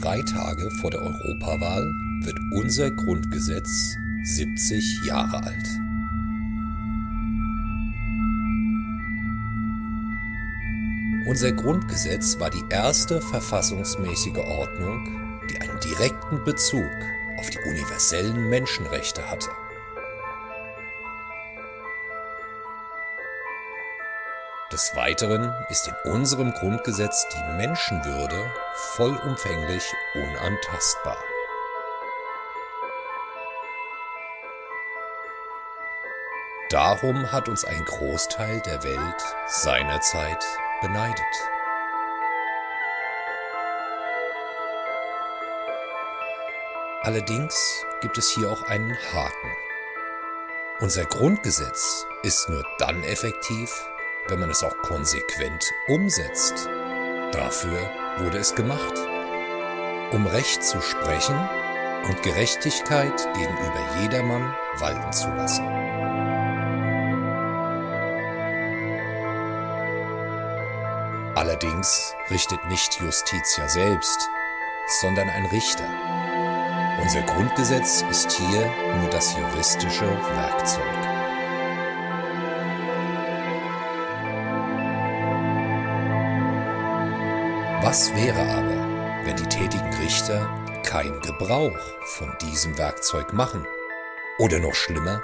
drei Tage vor der Europawahl wird unser Grundgesetz 70 Jahre alt. Unser Grundgesetz war die erste verfassungsmäßige Ordnung, die einen direkten Bezug auf die universellen Menschenrechte hatte. Des Weiteren ist in unserem Grundgesetz die Menschenwürde vollumfänglich unantastbar. Darum hat uns ein Großteil der Welt seinerzeit beneidet. Allerdings gibt es hier auch einen Haken. Unser Grundgesetz ist nur dann effektiv, wenn man es auch konsequent umsetzt. Dafür wurde es gemacht. Um Recht zu sprechen und Gerechtigkeit gegenüber jedermann walten zu lassen. Allerdings richtet nicht Justitia selbst, sondern ein Richter. Unser Grundgesetz ist hier nur das juristische Werkzeug. Was wäre aber, wenn die tätigen Richter kein Gebrauch von diesem Werkzeug machen? Oder noch schlimmer,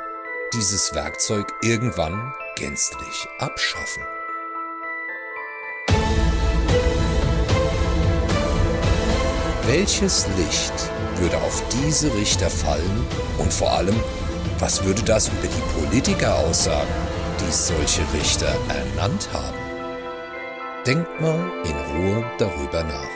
dieses Werkzeug irgendwann gänzlich abschaffen? Welches Licht würde auf diese Richter fallen und vor allem, was würde das über die Politiker aussagen, die solche Richter ernannt haben? Denkt mal in Ruhe darüber nach.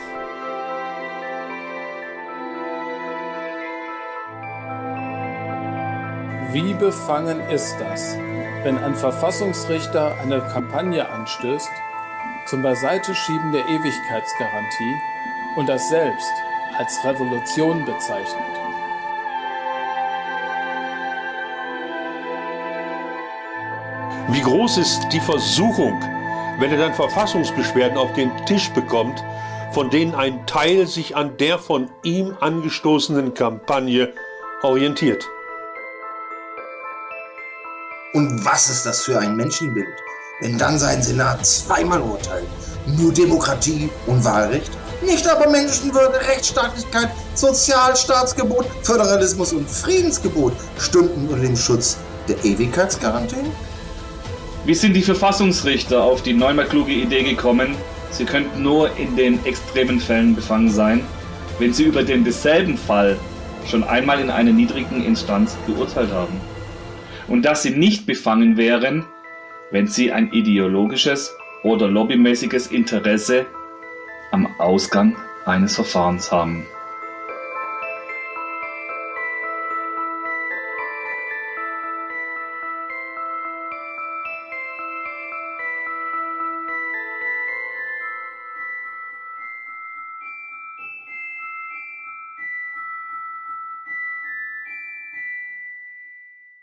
Wie befangen ist das, wenn ein Verfassungsrichter eine Kampagne anstößt zum Beiseiteschieben der Ewigkeitsgarantie und das selbst als Revolution bezeichnet. Wie groß ist die Versuchung, wenn er dann Verfassungsbeschwerden auf den Tisch bekommt, von denen ein Teil sich an der von ihm angestoßenen Kampagne orientiert. Und was ist das für ein Menschenbild, wenn dann sein Senat zweimal urteilt? Nur Demokratie und Wahlrecht? Nicht aber Menschenwürde, Rechtsstaatlichkeit, Sozialstaatsgebot, Föderalismus und Friedensgebot stünden unter dem Schutz der Ewigkeitsgarantie? Wie sind die Verfassungsrichter auf die neunmal kluge Idee gekommen, sie könnten nur in den extremen Fällen befangen sein, wenn sie über den desselben Fall schon einmal in einer niedrigen Instanz geurteilt haben? Und dass sie nicht befangen wären, wenn sie ein ideologisches oder lobbymäßiges Interesse am Ausgang eines Verfahrens haben.